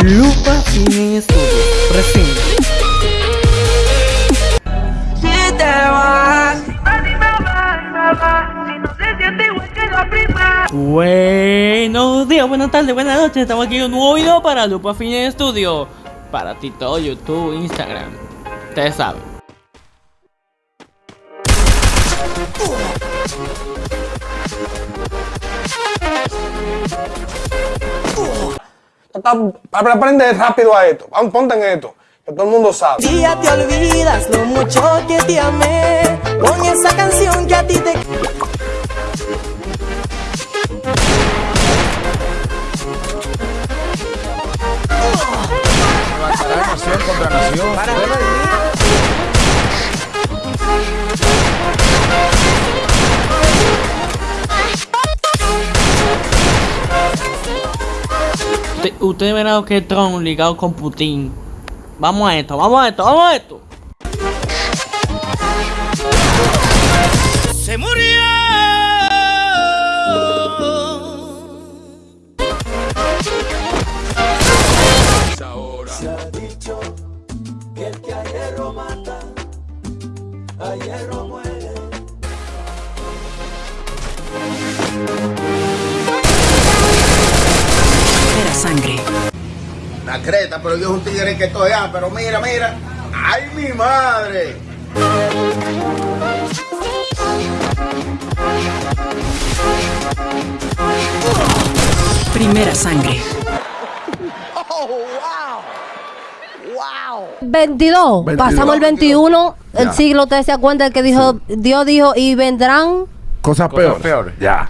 Lupa Cine Estudio presenta. Si te vas, Buenos días, buenas tardes, buenas noches. Estamos aquí en un nuevo video para Lupa Cine Estudio. Para ti todo, YouTube, Instagram. Ustedes saben. Aprende rápido a esto. Vamos, Ponte en esto. Que todo el mundo sabe. Día te olvidas lo mucho que te amé con esa canción que a ti te nación contra nación. Usted- Ustedes verán que Trump ligado con Putin. Vamos a esto, vamos a esto, vamos a esto. se murió. Era La creta, pero Dios es un tigre que estoy ah, pero mira, mira. ¡Ay, mi madre! Primera sangre. 22. 22, Pasamos el 21. El Ya. siglo, ¿ustedes se acuerdan que dijo, Dios dijo, y vendrán? Cosas peores. Ya.